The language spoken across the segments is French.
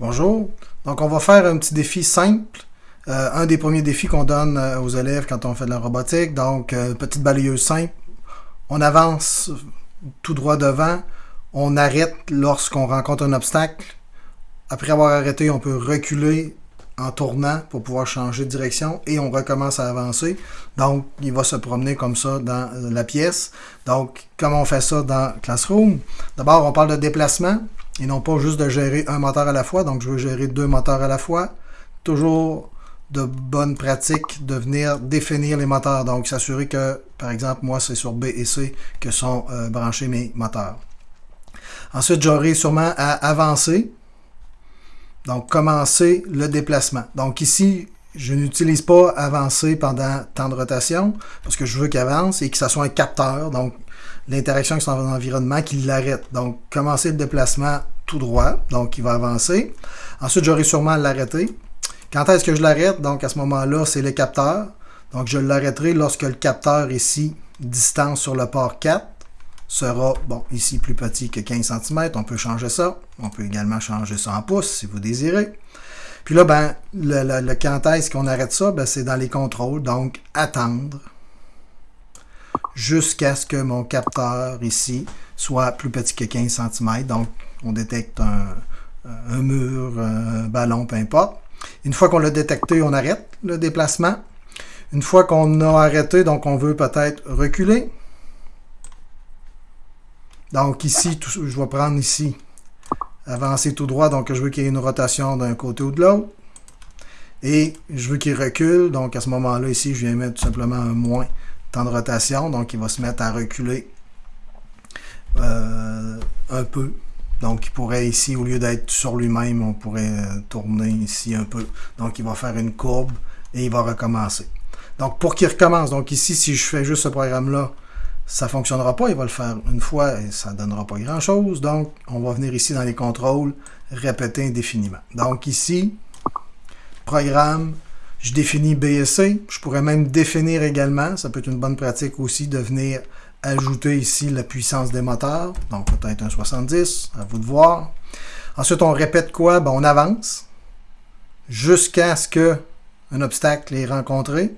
Bonjour. Donc, on va faire un petit défi simple. Euh, un des premiers défis qu'on donne euh, aux élèves quand on fait de la robotique. Donc, euh, petite balayeuse simple. On avance tout droit devant. On arrête lorsqu'on rencontre un obstacle. Après avoir arrêté, on peut reculer en tournant pour pouvoir changer de direction et on recommence à avancer. Donc, il va se promener comme ça dans la pièce. Donc, comment on fait ça dans Classroom? D'abord, on parle de déplacement et non pas juste de gérer un moteur à la fois. Donc, je veux gérer deux moteurs à la fois. Toujours de bonne pratique de venir définir les moteurs. Donc, s'assurer que, par exemple, moi, c'est sur B et C que sont euh, branchés mes moteurs. Ensuite, j'aurai sûrement à avancer. Donc, commencer le déplacement. Donc, ici, je n'utilise pas avancer pendant temps de rotation parce que je veux qu'il avance et que ce soit un capteur. Donc, l'interaction avec son environnement qui l'arrête. Donc, commencer le déplacement tout droit, donc il va avancer. Ensuite, j'aurai sûrement à l'arrêter. Quand est-ce que je l'arrête? Donc, à ce moment-là, c'est le capteur. Donc, je l'arrêterai lorsque le capteur ici, distance sur le port 4, sera, bon, ici plus petit que 15 cm. On peut changer ça. On peut également changer ça en pouces si vous désirez. Puis là, ben, le, le quand est-ce qu'on arrête ça? Ben, c'est dans les contrôles. Donc, attendre jusqu'à ce que mon capteur ici soit plus petit que 15 cm. Donc, on détecte un, mur, un ballon, peu importe. Une fois qu'on l'a détecté, on arrête le déplacement. Une fois qu'on a arrêté, donc on veut peut-être reculer. Donc ici, je vais prendre ici, avancer tout droit, donc je veux qu'il y ait une rotation d'un côté ou de l'autre. Et je veux qu'il recule, donc à ce moment-là, ici, je viens mettre tout simplement un moins temps de rotation, donc il va se mettre à reculer euh, un peu. Donc il pourrait ici, au lieu d'être sur lui-même, on pourrait euh, tourner ici un peu. Donc il va faire une courbe et il va recommencer. Donc pour qu'il recommence, donc ici, si je fais juste ce programme-là, ça ne fonctionnera pas. Il va le faire une fois et ça ne donnera pas grand-chose. Donc on va venir ici dans les contrôles, répéter indéfiniment. Donc ici, programme, je définis BSC. Je pourrais même définir également. Ça peut être une bonne pratique aussi de venir ajouter ici la puissance des moteurs. Donc peut-être un 70, à vous de voir. Ensuite, on répète quoi? Ben, on avance jusqu'à ce que un obstacle est rencontré.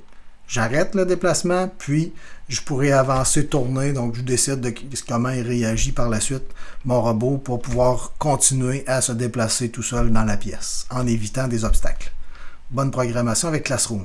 J'arrête le déplacement, puis je pourrais avancer, tourner. Donc, je décide de comment il réagit par la suite, mon robot, pour pouvoir continuer à se déplacer tout seul dans la pièce, en évitant des obstacles. Bonne programmation avec Classroom.